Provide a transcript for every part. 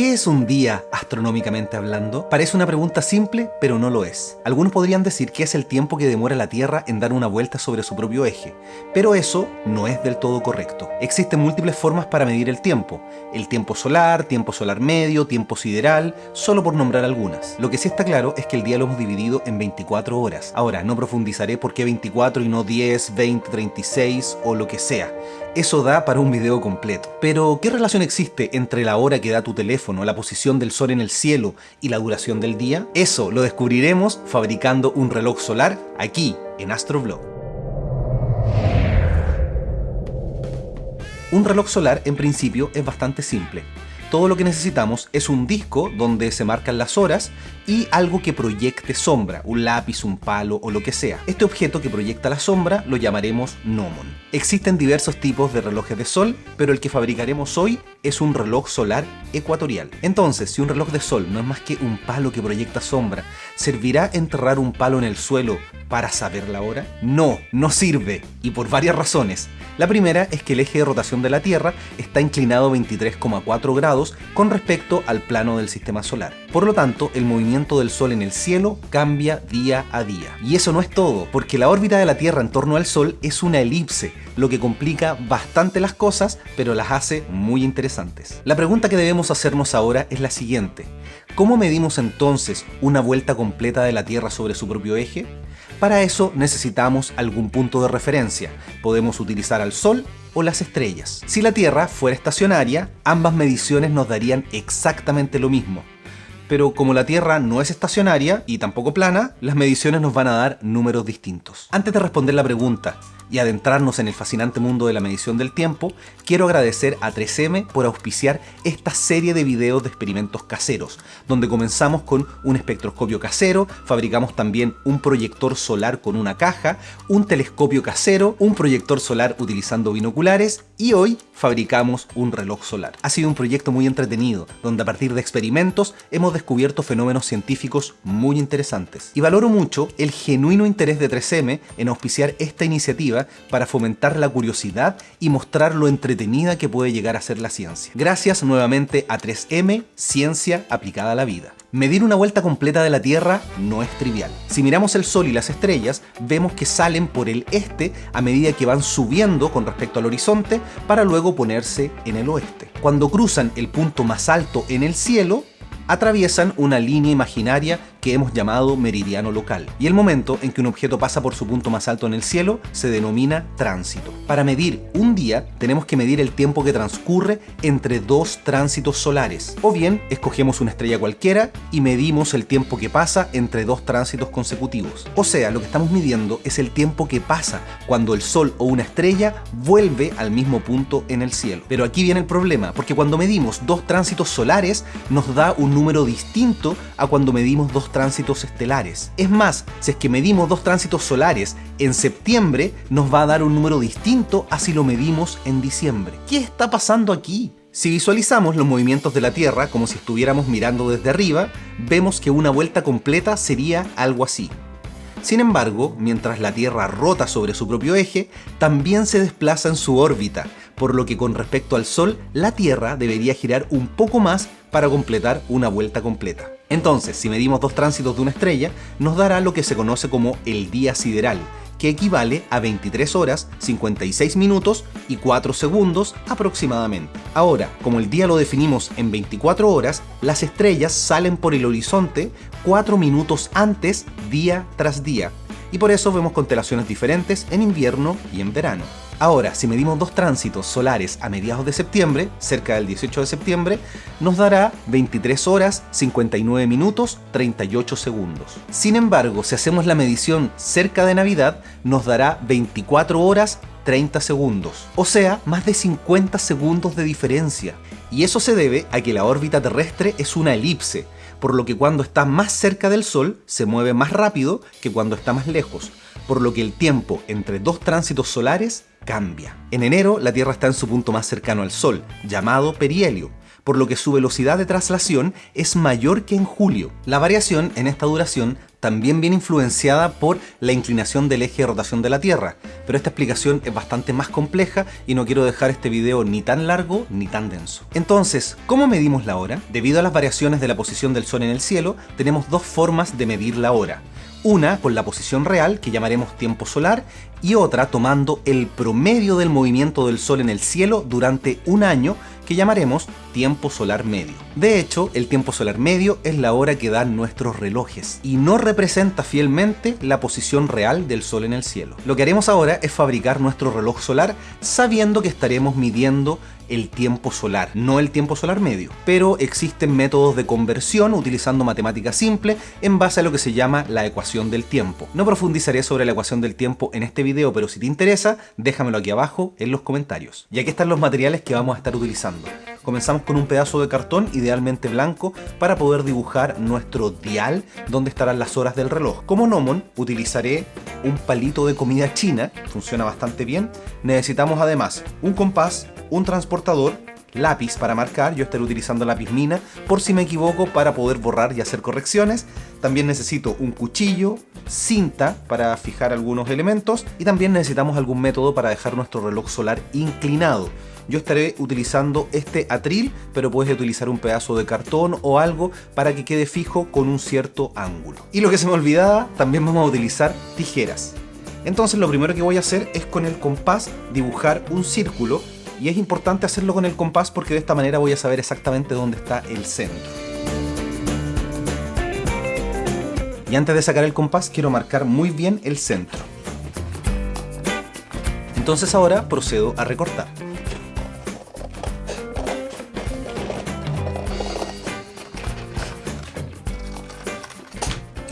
¿Qué es un día astronómicamente hablando? Parece una pregunta simple, pero no lo es. Algunos podrían decir que es el tiempo que demora la Tierra en dar una vuelta sobre su propio eje, pero eso no es del todo correcto. Existen múltiples formas para medir el tiempo. El tiempo solar, tiempo solar medio, tiempo sideral, solo por nombrar algunas. Lo que sí está claro es que el día lo hemos dividido en 24 horas. Ahora, no profundizaré por qué 24 y no 10, 20, 36 o lo que sea. Eso da para un video completo. Pero, ¿qué relación existe entre la hora que da tu teléfono, la posición del sol en el cielo y la duración del día? Eso lo descubriremos fabricando un reloj solar aquí, en Astrovlog. Un reloj solar, en principio, es bastante simple todo lo que necesitamos es un disco donde se marcan las horas y algo que proyecte sombra, un lápiz, un palo o lo que sea. Este objeto que proyecta la sombra lo llamaremos gnomon. Existen diversos tipos de relojes de sol, pero el que fabricaremos hoy es un reloj solar ecuatorial. Entonces, si un reloj de sol no es más que un palo que proyecta sombra, ¿servirá enterrar un palo en el suelo para saber la hora? No, no sirve, y por varias razones. La primera es que el eje de rotación de la Tierra está inclinado 23,4 grados con respecto al plano del sistema solar. Por lo tanto, el movimiento del Sol en el cielo cambia día a día. Y eso no es todo, porque la órbita de la Tierra en torno al Sol es una elipse, lo que complica bastante las cosas, pero las hace muy interesantes. La pregunta que debemos hacernos ahora es la siguiente. ¿Cómo medimos entonces una vuelta completa de la Tierra sobre su propio eje? Para eso necesitamos algún punto de referencia. Podemos utilizar al Sol o las estrellas. Si la Tierra fuera estacionaria, ambas mediciones nos darían exactamente lo mismo. Pero como la Tierra no es estacionaria y tampoco plana, las mediciones nos van a dar números distintos. Antes de responder la pregunta, y adentrarnos en el fascinante mundo de la medición del tiempo, quiero agradecer a 3M por auspiciar esta serie de videos de experimentos caseros, donde comenzamos con un espectroscopio casero, fabricamos también un proyector solar con una caja, un telescopio casero, un proyector solar utilizando binoculares y hoy fabricamos un reloj solar. Ha sido un proyecto muy entretenido, donde a partir de experimentos hemos descubierto fenómenos científicos muy interesantes. Y valoro mucho el genuino interés de 3M en auspiciar esta iniciativa para fomentar la curiosidad y mostrar lo entretenida que puede llegar a ser la ciencia. Gracias nuevamente a 3M, Ciencia aplicada a la vida. Medir una vuelta completa de la Tierra no es trivial. Si miramos el Sol y las estrellas, vemos que salen por el este a medida que van subiendo con respecto al horizonte para luego ponerse en el oeste. Cuando cruzan el punto más alto en el cielo, atraviesan una línea imaginaria que hemos llamado meridiano local, y el momento en que un objeto pasa por su punto más alto en el cielo se denomina tránsito. Para medir un día tenemos que medir el tiempo que transcurre entre dos tránsitos solares, o bien escogemos una estrella cualquiera y medimos el tiempo que pasa entre dos tránsitos consecutivos. O sea, lo que estamos midiendo es el tiempo que pasa cuando el Sol o una estrella vuelve al mismo punto en el cielo. Pero aquí viene el problema, porque cuando medimos dos tránsitos solares nos da un número distinto a cuando medimos dos tránsitos estelares. Es más, si es que medimos dos tránsitos solares en septiembre, nos va a dar un número distinto a si lo medimos en diciembre. ¿Qué está pasando aquí? Si visualizamos los movimientos de la Tierra como si estuviéramos mirando desde arriba, vemos que una vuelta completa sería algo así. Sin embargo, mientras la Tierra rota sobre su propio eje, también se desplaza en su órbita, por lo que con respecto al Sol, la Tierra debería girar un poco más para completar una vuelta completa. Entonces, si medimos dos tránsitos de una estrella, nos dará lo que se conoce como el día sideral, que equivale a 23 horas, 56 minutos y 4 segundos aproximadamente. Ahora, como el día lo definimos en 24 horas, las estrellas salen por el horizonte 4 minutos antes día tras día, y por eso vemos constelaciones diferentes en invierno y en verano. Ahora, si medimos dos tránsitos solares a mediados de septiembre, cerca del 18 de septiembre, nos dará 23 horas, 59 minutos, 38 segundos. Sin embargo, si hacemos la medición cerca de Navidad, nos dará 24 horas, 30 segundos. O sea, más de 50 segundos de diferencia. Y eso se debe a que la órbita terrestre es una elipse, por lo que cuando está más cerca del Sol se mueve más rápido que cuando está más lejos, por lo que el tiempo entre dos tránsitos solares cambia. En enero, la Tierra está en su punto más cercano al Sol, llamado perihelio, por lo que su velocidad de traslación es mayor que en julio. La variación en esta duración también viene influenciada por la inclinación del eje de rotación de la Tierra, pero esta explicación es bastante más compleja y no quiero dejar este video ni tan largo ni tan denso. Entonces, ¿cómo medimos la hora? Debido a las variaciones de la posición del Sol en el cielo, tenemos dos formas de medir la hora. Una con la posición real, que llamaremos tiempo solar, y otra tomando el promedio del movimiento del Sol en el cielo durante un año, que llamaremos tiempo solar medio. De hecho, el tiempo solar medio es la hora que dan nuestros relojes y no representa fielmente la posición real del Sol en el cielo. Lo que haremos ahora es fabricar nuestro reloj solar sabiendo que estaremos midiendo el tiempo solar, no el tiempo solar medio. Pero existen métodos de conversión utilizando matemática simple en base a lo que se llama la ecuación del tiempo. No profundizaré sobre la ecuación del tiempo en este video, pero si te interesa, déjamelo aquí abajo en los comentarios. Y aquí están los materiales que vamos a estar utilizando. Comenzamos con un pedazo de cartón, idealmente blanco, para poder dibujar nuestro dial donde estarán las horas del reloj. Como gnomon utilizaré un palito de comida china, funciona bastante bien. Necesitamos además un compás, un transportador, lápiz para marcar, yo estaré utilizando lápiz mina por si me equivoco para poder borrar y hacer correcciones. También necesito un cuchillo, cinta para fijar algunos elementos y también necesitamos algún método para dejar nuestro reloj solar inclinado. Yo estaré utilizando este atril, pero puedes utilizar un pedazo de cartón o algo para que quede fijo con un cierto ángulo. Y lo que se me olvidaba, también vamos a utilizar tijeras. Entonces lo primero que voy a hacer es con el compás dibujar un círculo y es importante hacerlo con el compás porque de esta manera voy a saber exactamente dónde está el centro. Y antes de sacar el compás quiero marcar muy bien el centro. Entonces ahora procedo a recortar.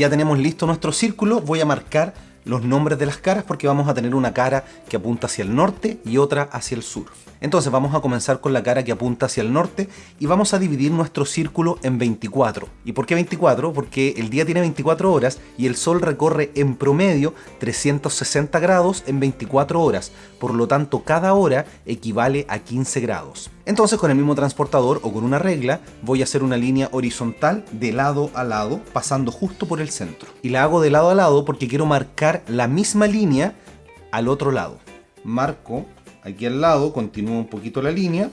Ya tenemos listo nuestro círculo, voy a marcar los nombres de las caras porque vamos a tener una cara que apunta hacia el norte y otra hacia el sur. Entonces vamos a comenzar con la cara que apunta hacia el norte y vamos a dividir nuestro círculo en 24. ¿Y por qué 24? Porque el día tiene 24 horas y el sol recorre en promedio 360 grados en 24 horas. Por lo tanto, cada hora equivale a 15 grados. Entonces con el mismo transportador o con una regla voy a hacer una línea horizontal de lado a lado pasando justo por el centro. Y la hago de lado a lado porque quiero marcar la misma línea al otro lado. Marco aquí al lado, continúo un poquito la línea,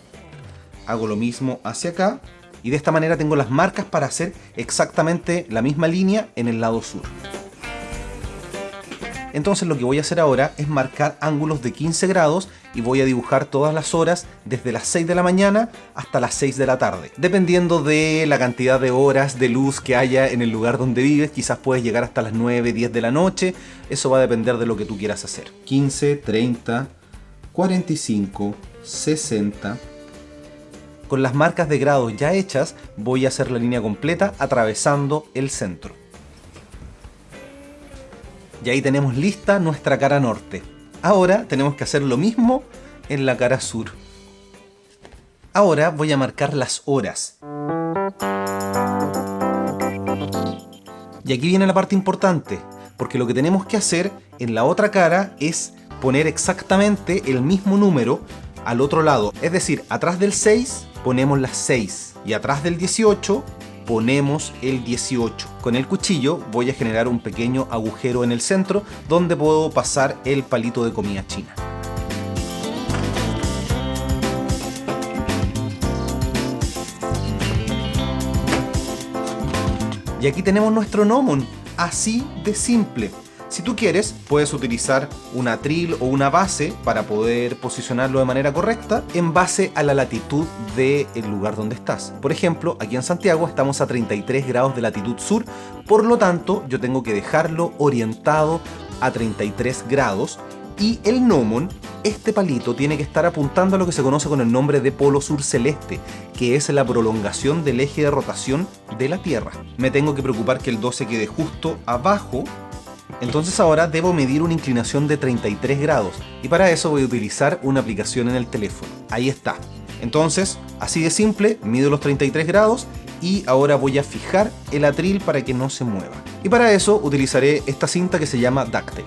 hago lo mismo hacia acá, y de esta manera tengo las marcas para hacer exactamente la misma línea en el lado sur. Entonces lo que voy a hacer ahora es marcar ángulos de 15 grados y voy a dibujar todas las horas desde las 6 de la mañana hasta las 6 de la tarde. Dependiendo de la cantidad de horas de luz que haya en el lugar donde vives, quizás puedes llegar hasta las 9, 10 de la noche, eso va a depender de lo que tú quieras hacer. 15, 30, 45, 60. Con las marcas de grados ya hechas, voy a hacer la línea completa atravesando el centro. Y ahí tenemos lista nuestra cara norte. Ahora tenemos que hacer lo mismo en la cara sur. Ahora voy a marcar las horas. Y aquí viene la parte importante, porque lo que tenemos que hacer en la otra cara es poner exactamente el mismo número al otro lado. Es decir, atrás del 6 ponemos las 6 y atrás del 18 ponemos el 18. Con el cuchillo voy a generar un pequeño agujero en el centro donde puedo pasar el palito de comida china. Y aquí tenemos nuestro gnomon, así de simple. Si tú quieres, puedes utilizar un atril o una base para poder posicionarlo de manera correcta en base a la latitud del lugar donde estás. Por ejemplo, aquí en Santiago estamos a 33 grados de latitud sur, por lo tanto yo tengo que dejarlo orientado a 33 grados y el gnomon, este palito tiene que estar apuntando a lo que se conoce con el nombre de polo sur celeste, que es la prolongación del eje de rotación de la Tierra. Me tengo que preocupar que el 12 quede justo abajo entonces ahora debo medir una inclinación de 33 grados y para eso voy a utilizar una aplicación en el teléfono. Ahí está. Entonces, así de simple, mido los 33 grados y ahora voy a fijar el atril para que no se mueva. Y para eso utilizaré esta cinta que se llama duct.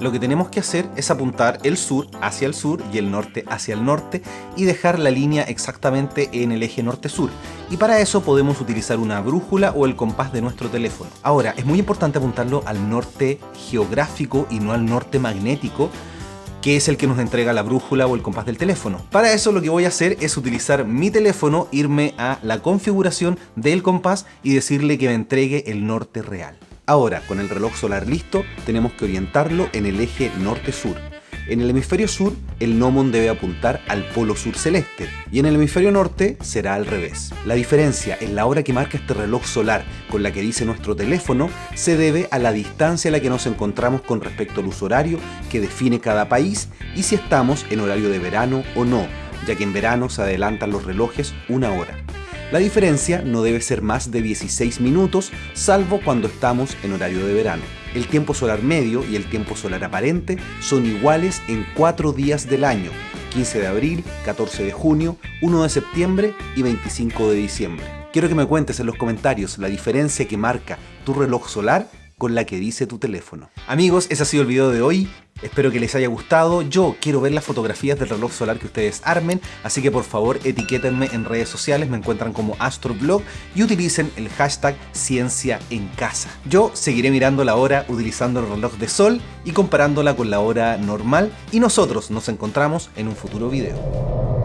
Lo que tenemos que hacer es apuntar el sur hacia el sur y el norte hacia el norte y dejar la línea exactamente en el eje norte-sur. Y para eso podemos utilizar una brújula o el compás de nuestro teléfono. Ahora, es muy importante apuntarlo al norte geográfico y no al norte magnético, que es el que nos entrega la brújula o el compás del teléfono. Para eso lo que voy a hacer es utilizar mi teléfono, irme a la configuración del compás y decirle que me entregue el norte real. Ahora, con el reloj solar listo, tenemos que orientarlo en el eje norte-sur. En el hemisferio sur, el gnomon debe apuntar al polo sur celeste y en el hemisferio norte será al revés. La diferencia en la hora que marca este reloj solar con la que dice nuestro teléfono se debe a la distancia a la que nos encontramos con respecto al uso horario que define cada país y si estamos en horario de verano o no, ya que en verano se adelantan los relojes una hora. La diferencia no debe ser más de 16 minutos, salvo cuando estamos en horario de verano. El tiempo solar medio y el tiempo solar aparente son iguales en cuatro días del año, 15 de abril, 14 de junio, 1 de septiembre y 25 de diciembre. Quiero que me cuentes en los comentarios la diferencia que marca tu reloj solar con la que dice tu teléfono. Amigos, ese ha sido el video de hoy. Espero que les haya gustado. Yo quiero ver las fotografías del reloj solar que ustedes armen, así que por favor etiquétenme en redes sociales, me encuentran como Astroblog y utilicen el hashtag Ciencia en Casa. Yo seguiré mirando la hora utilizando el reloj de sol y comparándola con la hora normal y nosotros nos encontramos en un futuro video.